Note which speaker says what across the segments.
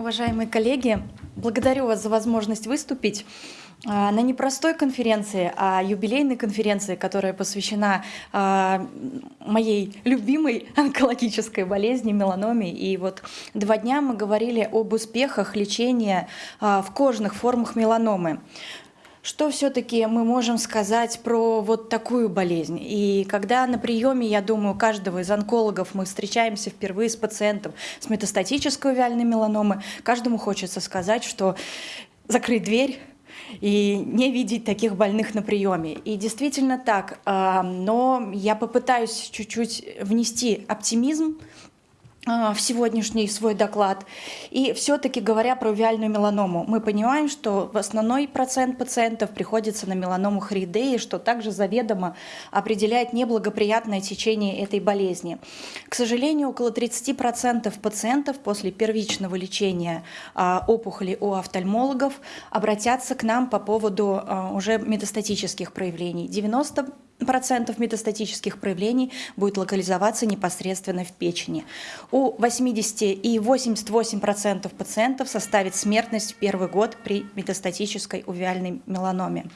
Speaker 1: Уважаемые коллеги, благодарю вас за возможность выступить а, на непростой конференции, а юбилейной конференции, которая посвящена а, моей любимой онкологической болезни, меланоме. И вот два дня мы говорили об успехах лечения а, в кожных формах меланомы. Что все-таки мы можем сказать про вот такую болезнь? И когда на приеме, я думаю, каждого из онкологов мы встречаемся впервые с пациентом с метастатической увяльной меланомой, каждому хочется сказать, что закрыть дверь, и не видеть таких больных на приеме. И действительно так, а, но я попытаюсь чуть-чуть внести оптимизм в сегодняшний свой доклад. И все-таки говоря про виальную меланому, мы понимаем, что в основной процент пациентов приходится на меланому хридеи, что также заведомо определяет неблагоприятное течение этой болезни. К сожалению, около 30% пациентов после первичного лечения а, опухоли у офтальмологов обратятся к нам по поводу а, уже метастатических проявлений. 90 процентов метастатических проявлений будет локализоваться непосредственно в печени. У 80 и 88 процентов пациентов составит смертность в первый год при метастатической увиальной меланоме.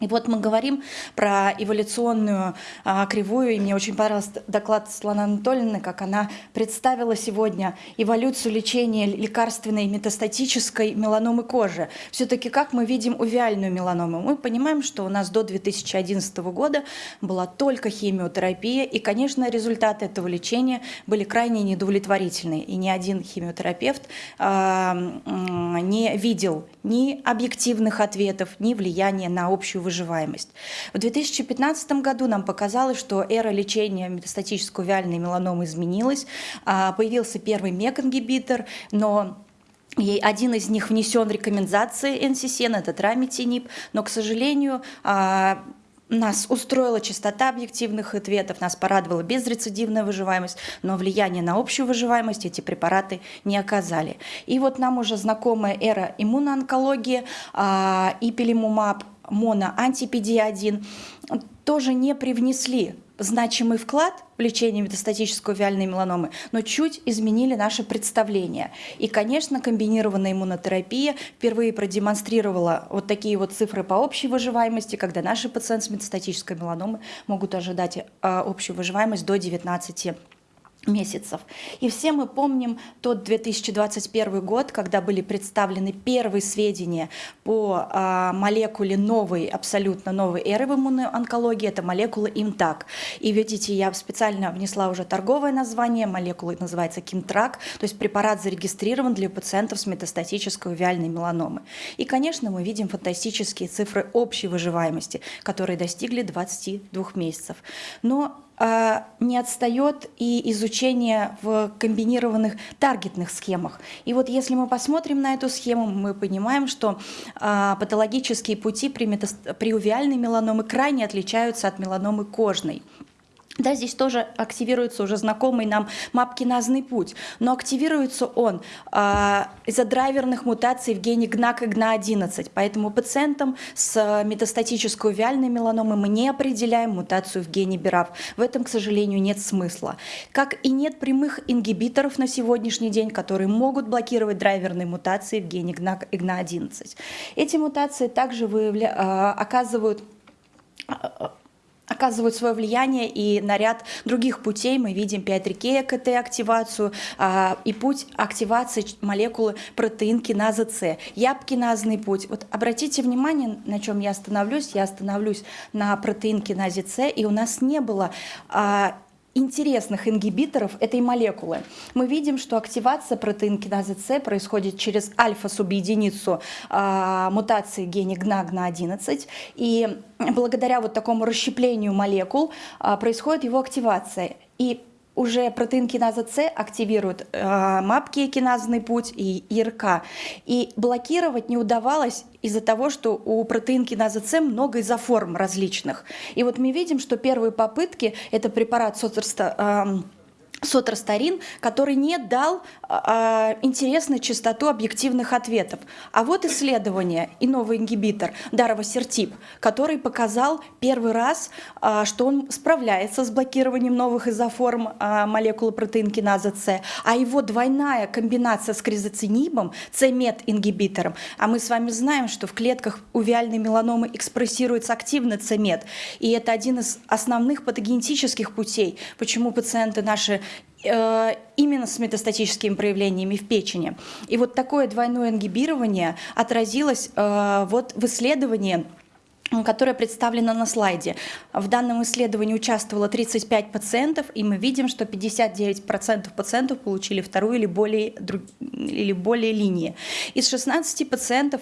Speaker 1: И вот мы говорим про эволюционную а, кривую, и мне очень понравился доклад Светланы Анатольевны, как она представила сегодня эволюцию лечения лекарственной метастатической меланомы кожи. Все-таки как мы видим увиальную меланому? Мы понимаем, что у нас до 2011 года была только химиотерапия, и, конечно, результаты этого лечения были крайне неудовлетворительные, и ни один химиотерапевт а, не видел ни объективных ответов, ни влияния на общую выживаемость. В 2015 году нам показалось, что эра лечения метастатической вяльной меланомы изменилась. А, появился первый МЕК-ингибитор, но и один из них внесен в рекомендации НССН, это трамитинип, но, к сожалению, а, нас устроила частота объективных ответов, нас порадовала безрецидивная выживаемость, но влияние на общую выживаемость эти препараты не оказали. И вот нам уже знакомая эра иммуноонкологии, а, ипилимумаб, моноантипедия-1 тоже не привнесли значимый вклад в лечение метастатической виальной меланомы, но чуть изменили наше представление. И, конечно, комбинированная иммунотерапия впервые продемонстрировала вот такие вот цифры по общей выживаемости, когда наши пациенты с метастатической меланомой могут ожидать а, общую выживаемость до 19 месяцев. И все мы помним тот 2021 год, когда были представлены первые сведения по а, молекуле новой, абсолютно новой эры в иммунной онкологии, это молекула ИМТАК. И видите, я специально внесла уже торговое название, молекула называется КИМТРАК, то есть препарат зарегистрирован для пациентов с метастатической увиальной меланомы. И, конечно, мы видим фантастические цифры общей выживаемости, которые достигли 22 месяцев. Но не отстает и изучение в комбинированных таргетных схемах. И вот если мы посмотрим на эту схему, мы понимаем, что а, патологические пути при, метаст... при увиальной меланомы крайне отличаются от меланомы кожной. Да, здесь тоже активируется уже знакомый нам мапкиназный путь, но активируется он э, из-за драйверных мутаций в гене ГНАК и ГНА11, поэтому пациентам с метастатической увиальной меланомой мы не определяем мутацию в гене БИРАФ. В этом, к сожалению, нет смысла. Как и нет прямых ингибиторов на сегодняшний день, которые могут блокировать драйверные мутации в гене ГНАК и ГНА11. Эти мутации также выявля... э, оказывают оказывают свое влияние и на ряд других путей. Мы видим 5-рекея КТ-активацию а, и путь активации молекулы протеин киназа С, ЯП-киназный путь. Вот обратите внимание, на чем я остановлюсь. Я остановлюсь на протеин киназе С, и у нас не было а, интересных ингибиторов этой молекулы. Мы видим, что активация протеинкиназы С происходит через альфа-субъединицу э, мутации гене ГНА-ГНА11, и благодаря вот такому расщеплению молекул э, происходит его активация. И уже протеин киназа С активирует э, мапки киназный путь и ИРК. И блокировать не удавалось из-за того, что у протеин киназа С много изоформ различных. И вот мы видим, что первые попытки, это препарат соцерста, э, сотрастарин, который не дал а, интересную частоту объективных ответов. А вот исследование и новый ингибитор даровосертип, который показал первый раз, а, что он справляется с блокированием новых изоформ а, молекулы протеинкиназа С, а его двойная комбинация с кризоцинибом, С-мет-ингибитором, а мы с вами знаем, что в клетках увиальной меланомы экспрессируется активно С-мет, и это один из основных патогенетических путей, почему пациенты наши Э, именно с метастатическими проявлениями в печени. И вот такое двойное ингибирование отразилось э, вот в исследовании которая представлена на слайде. В данном исследовании участвовало 35 пациентов, и мы видим, что 59% пациентов получили вторую или более, или более линии. Из 16 пациентов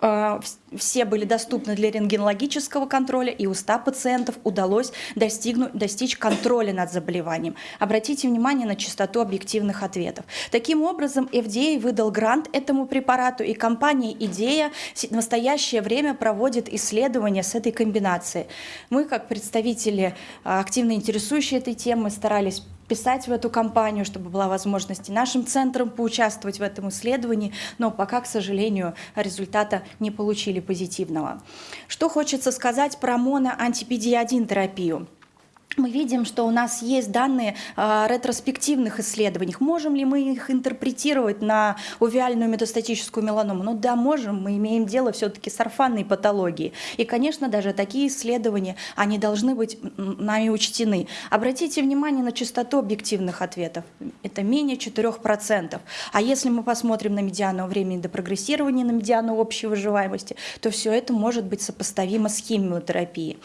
Speaker 1: э, все были доступны для рентгенологического контроля, и у 100 пациентов удалось достигнуть, достичь контроля над заболеванием. Обратите внимание на частоту объективных ответов. Таким образом, FDA выдал грант этому препарату, и компания «Идея» в настоящее время проводит исследования с этой комбинацией. Мы, как представители, а, активно интересующие этой темой, старались писать в эту кампанию, чтобы была возможность и нашим центрам поучаствовать в этом исследовании, но пока, к сожалению, результата не получили позитивного. Что хочется сказать про моноантипедия-1 терапию? Мы видим, что у нас есть данные э, ретроспективных исследований. Можем ли мы их интерпретировать на увиальную метастатическую меланому? Ну да, можем. Мы имеем дело все-таки с орфанной патологией. И, конечно, даже такие исследования, они должны быть нами учтены. Обратите внимание на частоту объективных ответов. Это менее 4%. А если мы посмотрим на медиану времени до прогрессирования, на медиану общей выживаемости, то все это может быть сопоставимо с химиотерапией.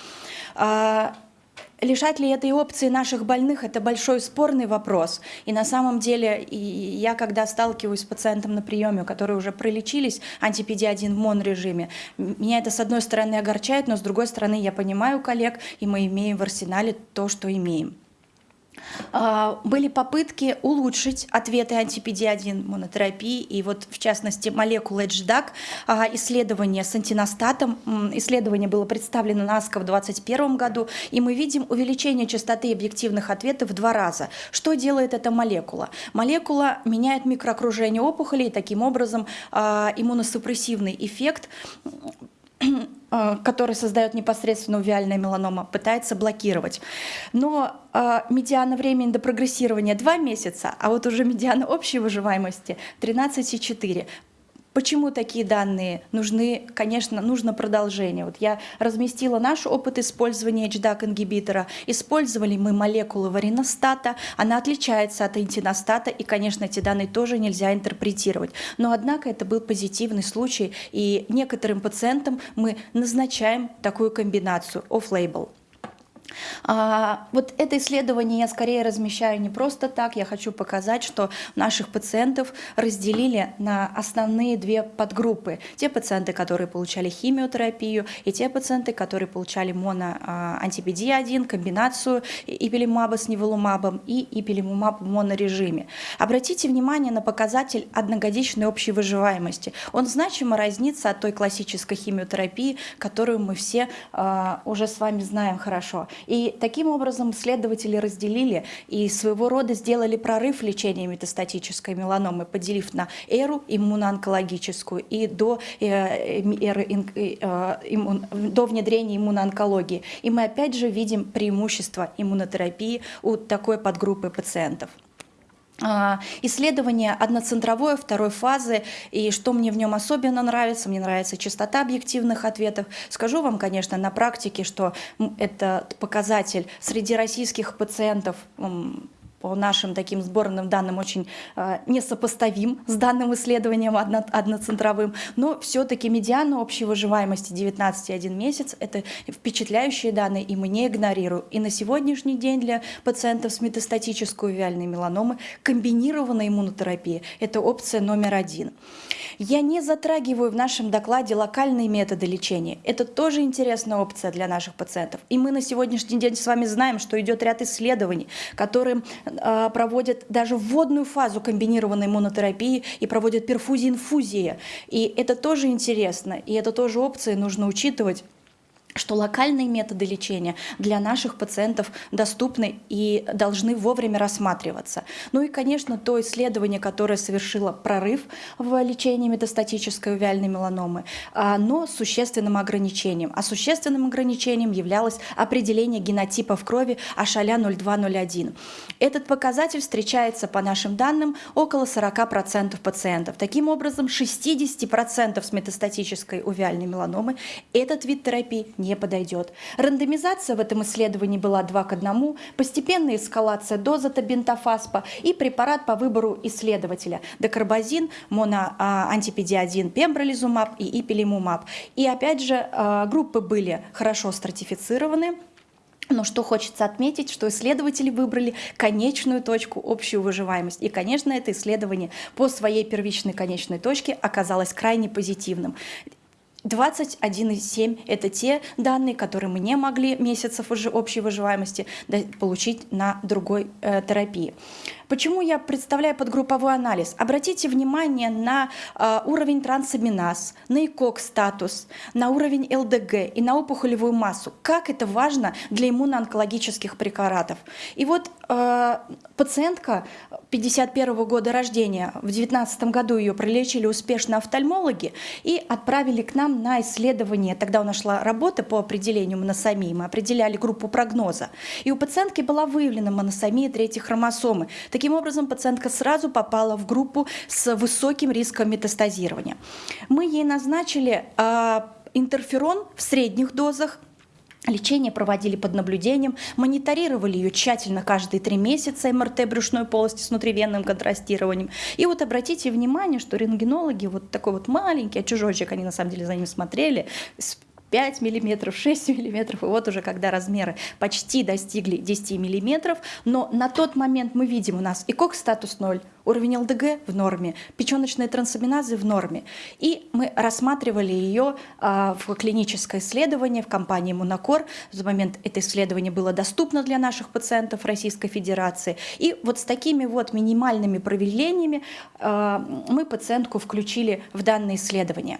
Speaker 1: Лишать ли этой опции наших больных – это большой спорный вопрос. И на самом деле и я, когда сталкиваюсь с пациентом на приеме, которые уже пролечились антипедиадин в МОН-режиме, меня это с одной стороны огорчает, но с другой стороны я понимаю коллег, и мы имеем в арсенале то, что имеем. А, были попытки улучшить ответы антипедиадин монотерапии, и вот в частности молекулы HDAC, а, исследование с антиностатом, исследование было представлено на АСКО в 2021 году, и мы видим увеличение частоты объективных ответов в два раза. Что делает эта молекула? Молекула меняет микроокружение опухолей, таким образом а, иммуносупрессивный эффект который создает непосредственно увиальная меланома, пытается блокировать. Но э, медиана времени до прогрессирования 2 месяца, а вот уже медиана общей выживаемости 13,4. Почему такие данные нужны? Конечно, нужно продолжение. Вот я разместила наш опыт использования HDAC-ингибитора. Использовали мы молекулу вариностата, она отличается от антиностата, и, конечно, эти данные тоже нельзя интерпретировать. Но, однако, это был позитивный случай, и некоторым пациентам мы назначаем такую комбинацию off-label. А, вот это исследование я скорее размещаю не просто так, я хочу показать, что наших пациентов разделили на основные две подгруппы. Те пациенты, которые получали химиотерапию, и те пациенты, которые получали моноантипедия-1, комбинацию ипилимаба с неволумабом и ипилимумаб в монорежиме. Обратите внимание на показатель одногодичной общей выживаемости. Он значимо разнится от той классической химиотерапии, которую мы все а, уже с вами знаем хорошо. И таким образом исследователи разделили и своего рода сделали прорыв лечения метастатической меланомы, поделив на эру иммуноонкологическую и до, э, эры, э, иммун, до внедрения иммуноонкологии. И мы опять же видим преимущество иммунотерапии у такой подгруппы пациентов. А, исследование одноцентровое второй фазы, и что мне в нем особенно нравится, мне нравится частота объективных ответов. Скажу вам, конечно, на практике, что этот показатель среди российских пациентов по нашим таким сборным данным очень э, несопоставим с данным исследованием одно, одноцентровым, но все-таки медиана общей выживаемости 19,1 месяц – это впечатляющие данные, и мы не игнорируем. И на сегодняшний день для пациентов с метастатической увиальной меланомой комбинированная иммунотерапия – это опция номер один. Я не затрагиваю в нашем докладе локальные методы лечения. Это тоже интересная опция для наших пациентов. И мы на сегодняшний день с вами знаем, что идет ряд исследований, которые а, проводят даже вводную фазу комбинированной иммунотерапии и проводят перфузии инфузии. И это тоже интересно, и это тоже опции нужно учитывать что локальные методы лечения для наших пациентов доступны и должны вовремя рассматриваться. Ну и, конечно, то исследование, которое совершило прорыв в лечении метастатической увяльной меланомы, но с существенным ограничением. А существенным ограничением являлось определение генотипа в крови Ашаля 0201. Этот показатель встречается, по нашим данным, около 40% пациентов. Таким образом, 60% с метастатической увяльной меланомы этот вид терапии не подойдет. Рандомизация в этом исследовании была 2 к 1, постепенная эскалация дозы табентофаспа и препарат по выбору исследователя – декарбазин, моноантипедиадин, пембролизумаб и ипилимумаб. И опять же, а, группы были хорошо стратифицированы, но что хочется отметить, что исследователи выбрали конечную точку, общую выживаемость. И, конечно, это исследование по своей первичной конечной точке оказалось крайне позитивным. 21,7 – это те данные, которые мы не могли месяцев уже общей выживаемости получить на другой э, терапии. Почему я представляю подгрупповой анализ? Обратите внимание на э, уровень трансаминаз, на ИКОК-статус, на уровень ЛДГ и на опухолевую массу. Как это важно для иммуноонкологических препаратов. И вот э, пациентка 51 -го года рождения, в 2019 году ее пролечили успешно офтальмологи и отправили к нам на исследование. Тогда у нас шла работа по определению моносомии. Мы определяли группу прогноза. И у пациентки была выявлена моносомия третьей хромосомы. Таким образом, пациентка сразу попала в группу с высоким риском метастазирования. Мы ей назначили э, интерферон в средних дозах, Лечение проводили под наблюдением, мониторировали ее тщательно каждые три месяца МРТ брюшной полости с внутривенным контрастированием. И вот обратите внимание, что рентгенологи, вот такой вот маленький, а чужочек, они на самом деле за ним смотрели, 5 миллиметров, 6 миллиметров, и вот уже когда размеры почти достигли 10 миллиметров, но на тот момент мы видим у нас ИКОК статус 0, уровень ЛДГ в норме, печеночные трансаминазы в норме. И мы рассматривали ее а, в клиническое исследование в компании Монокор. В момент это исследование было доступно для наших пациентов Российской Федерации. И вот с такими вот минимальными проявлениями а, мы пациентку включили в данное исследование.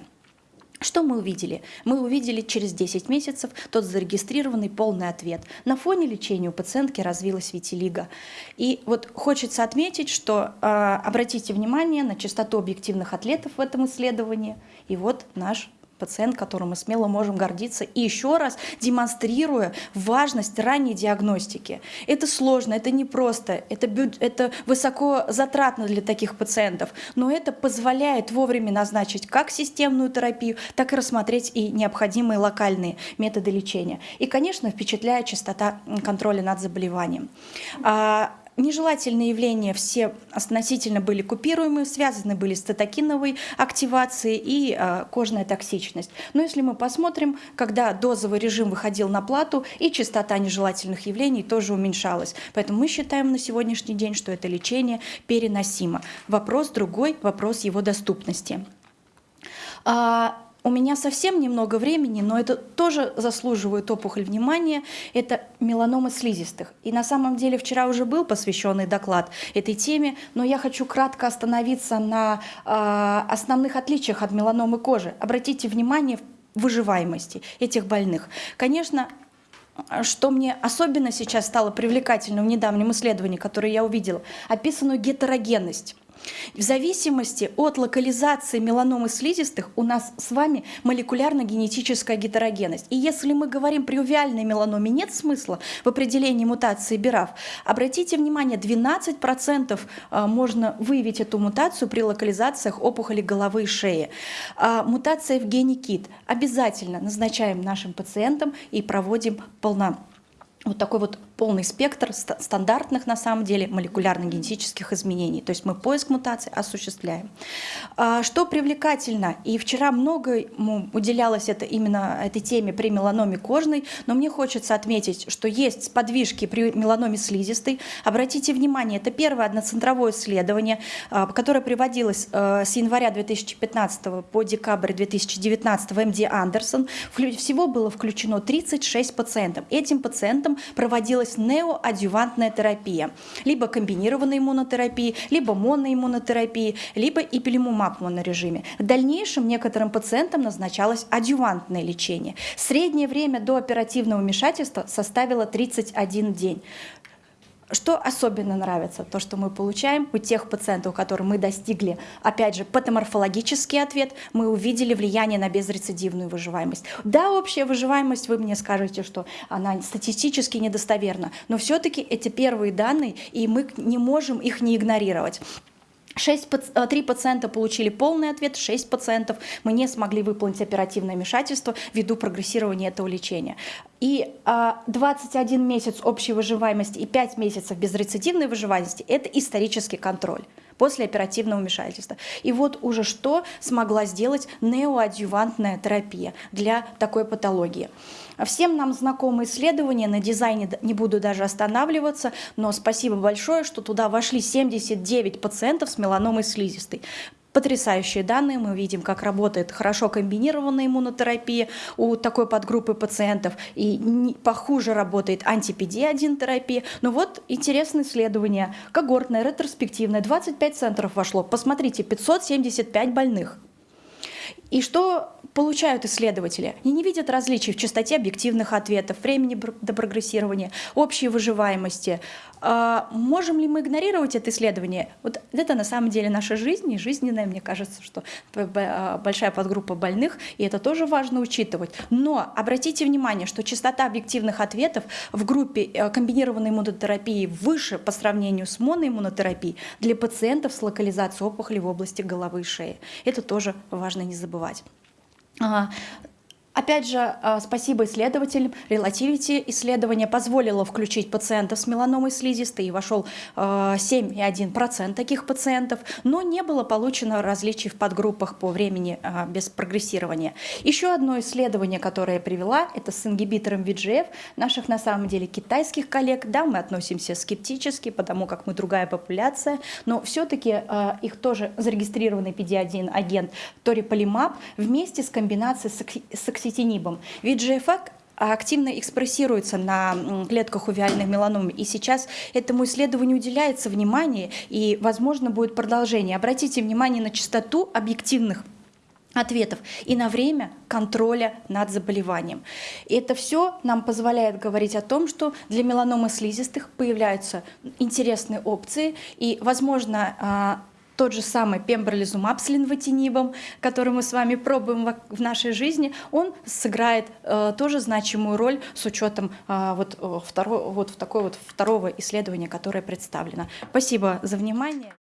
Speaker 1: Что мы увидели? Мы увидели через 10 месяцев тот зарегистрированный полный ответ. На фоне лечения у пациентки развилась витилиго. И вот хочется отметить, что э, обратите внимание на частоту объективных атлетов в этом исследовании. И вот наш пациент, которым мы смело можем гордиться, и еще раз демонстрируя важность ранней диагностики. Это сложно, это непросто, это, это высоко затратно для таких пациентов, но это позволяет вовремя назначить как системную терапию, так и рассмотреть и необходимые локальные методы лечения. И, конечно, впечатляет частота контроля над заболеванием. Нежелательные явления все относительно были купируемы, связаны были с цитокиновой активацией и э, кожная токсичность. Но если мы посмотрим, когда дозовый режим выходил на плату, и частота нежелательных явлений тоже уменьшалась. Поэтому мы считаем на сегодняшний день, что это лечение переносимо. Вопрос другой, вопрос его доступности. А, у меня совсем немного времени, но это тоже заслуживает опухоль внимания. Это меланома слизистых. И на самом деле вчера уже был посвященный доклад этой теме, но я хочу кратко остановиться на э, основных отличиях от меланомы кожи. Обратите внимание выживаемости этих больных. Конечно, что мне особенно сейчас стало привлекательным в недавнем исследовании, которое я увидела, описанную гетерогенность. В зависимости от локализации меланомы слизистых у нас с вами молекулярно-генетическая гетерогенность. И если мы говорим при увиальной меланоме нет смысла в определении мутации БИРАФ, обратите внимание, 12% а, можно выявить эту мутацию при локализациях опухоли головы и шеи. А, мутация в гене КИТ обязательно назначаем нашим пациентам и проводим полно вот такой вот полный спектр стандартных, на самом деле, молекулярно-генетических изменений. То есть мы поиск мутаций осуществляем. А, что привлекательно, и вчера много уделялось это именно этой теме при меланоме кожной, но мне хочется отметить, что есть подвижки при меланоме слизистой. Обратите внимание, это первое одноцентровое исследование, а, которое приводилось а, с января 2015 по декабрь 2019 в МД Андерсон. Всего было включено 36 пациентов. Этим пациентам проводилось проводилась неоадювантная терапия, либо комбинированная иммунотерапия, либо моноиммунотерапия, либо ипилимумаб в монорежиме. В дальнейшем некоторым пациентам назначалось адювантное лечение. Среднее время до оперативного вмешательства составило 31 день. Что особенно нравится? То, что мы получаем у тех пациентов, у которых мы достигли, опять же, патоморфологический ответ, мы увидели влияние на безрецидивную выживаемость. Да, общая выживаемость, вы мне скажете, что она статистически недостоверна, но все-таки эти первые данные, и мы не можем их не игнорировать. 6, 3 пациента получили полный ответ, 6 пациентов мы не смогли выполнить оперативное вмешательство ввиду прогрессирования этого лечения. И 21 а, месяц общей выживаемости и 5 месяцев безрецидивной выживаемости – это исторический контроль после оперативного вмешательства. И вот уже что смогла сделать неоадъювантная терапия для такой патологии. Всем нам знакомы исследования, на дизайне не буду даже останавливаться, но спасибо большое, что туда вошли 79 пациентов с меланомой слизистой. Потрясающие данные, мы видим, как работает хорошо комбинированная иммунотерапия у такой подгруппы пациентов, и не, похуже работает антипеди-1 терапия. Но вот интересное исследование, когортное, ретроспективное, 25 центров вошло. Посмотрите, 575 больных. И что получают исследователи? Они не видят различий в частоте объективных ответов, времени до прогрессирования, общей выживаемости. А можем ли мы игнорировать это исследование? Вот это на самом деле наша жизнь, и жизненная, мне кажется, что а, большая подгруппа больных, и это тоже важно учитывать. Но обратите внимание, что частота объективных ответов в группе э, комбинированной иммунотерапии выше по сравнению с моноиммунотерапией для пациентов с локализацией опухоли в области головы и шеи. Это тоже важно не забывать забывать. А, Опять же, а, спасибо исследователям. Relativity исследование позволило включить пациентов с меланомой слизистой, и вошел 7,1% а, таких пациентов, но не было получено различий в подгруппах по времени а, без прогрессирования. Еще одно исследование, которое я привела, это с ингибитором VGF, наших на самом деле китайских коллег. Да, мы относимся скептически, потому как мы другая популяция, но все-таки их тоже зарегистрированный PD-1 агент ториполимаб вместе с комбинацией с окситинибом. Ведь GFR активно экспрессируется на клетках увиальных меланом. И сейчас этому исследованию уделяется внимание, и, возможно, будет продолжение. Обратите внимание на частоту объективных ответов и на время контроля над заболеванием. И это все нам позволяет говорить о том, что для меланомы слизистых появляются интересные опции, и, возможно, а, тот же самый пембролизумаб с линвотинибом, который мы с вами пробуем в нашей жизни, он сыграет э, тоже значимую роль с учетом э, вот, э, второ, вот, в такой вот второго исследования, которое представлено. Спасибо за внимание.